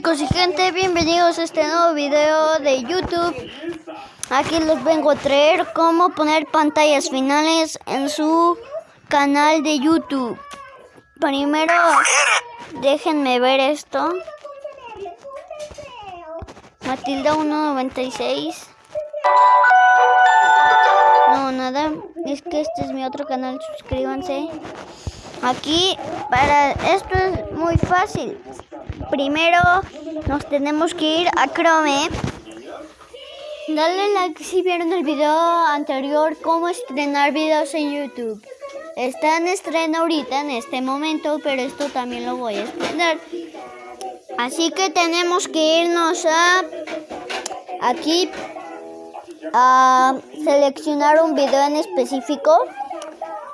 chicos y gente, bienvenidos a este nuevo video de YouTube. Aquí les vengo a traer cómo poner pantallas finales en su canal de YouTube. Primero, déjenme ver esto. Matilda 196. No, nada. Es que este es mi otro canal, suscríbanse. Aquí, para esto es muy fácil. Primero nos tenemos que ir a Chrome. Dale like si vieron el video anterior, cómo estrenar videos en YouTube. Está en estreno ahorita, en este momento, pero esto también lo voy a estrenar. Así que tenemos que irnos a aquí a seleccionar un video en específico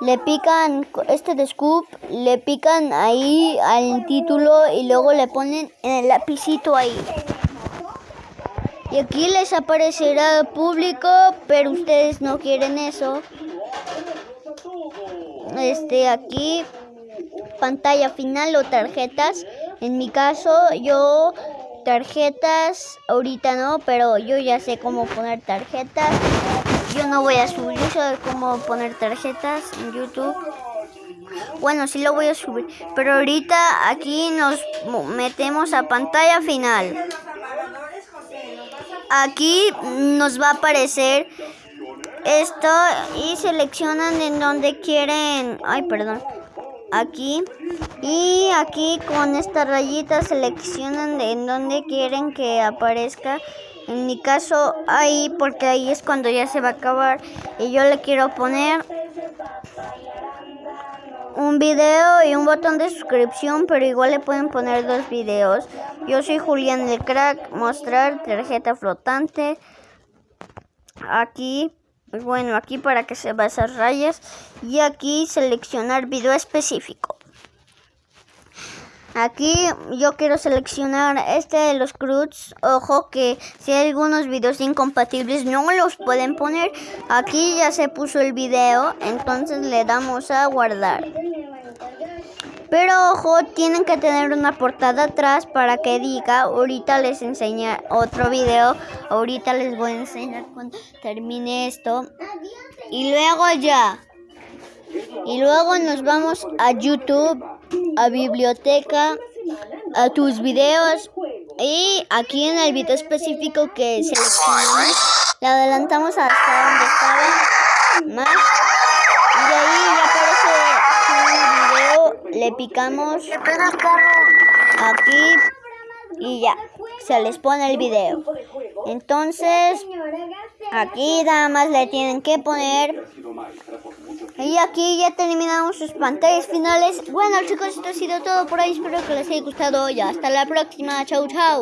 le pican este de scoop, le pican ahí al título y luego le ponen en el lapicito ahí. Y aquí les aparecerá público, pero ustedes no quieren eso. Este aquí pantalla final o tarjetas. En mi caso yo tarjetas ahorita no, pero yo ya sé cómo poner tarjetas yo no voy a subir eso de cómo poner tarjetas en YouTube. Bueno, sí lo voy a subir. Pero ahorita aquí nos metemos a pantalla final. Aquí nos va a aparecer esto y seleccionan en donde quieren. Ay, perdón. Aquí. Y aquí con esta rayita seleccionan en donde quieren que aparezca en mi caso ahí, porque ahí es cuando ya se va a acabar. Y yo le quiero poner un video y un botón de suscripción, pero igual le pueden poner dos videos. Yo soy Julián el Crack, mostrar tarjeta flotante. Aquí, bueno, aquí para que se vean esas rayas. Y aquí seleccionar video específico. Aquí yo quiero seleccionar este de los CRUDs. Ojo que si hay algunos videos incompatibles no los pueden poner. Aquí ya se puso el video, entonces le damos a guardar. Pero ojo, tienen que tener una portada atrás para que diga, ahorita les enseña otro video, ahorita les voy a enseñar cuando termine esto. Y luego ya. Y luego nos vamos a YouTube a biblioteca, a tus videos y aquí en el video específico que seleccionamos, le adelantamos hasta donde estaba más y ahí ya picamos aquí y ya, se les pone el video. Entonces, aquí nada más le tienen que poner y aquí ya terminamos sus pantallas finales. Bueno chicos, esto ha sido todo por ahí. Espero que les haya gustado. Y hasta la próxima. Chau, chau.